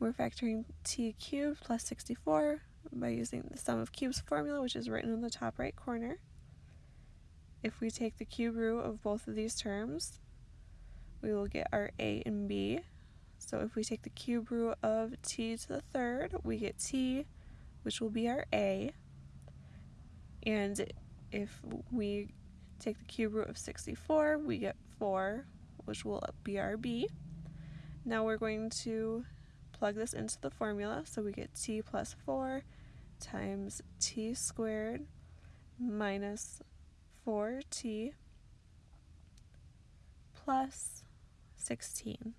We're factoring t cubed plus 64 by using the sum of cubes formula, which is written in the top right corner. If we take the cube root of both of these terms, we will get our a and b. So if we take the cube root of t to the third, we get t, which will be our a. And if we take the cube root of 64, we get 4, which will be our b. Now we're going to plug this into the formula, so we get t plus 4 times t squared minus 4t plus 16.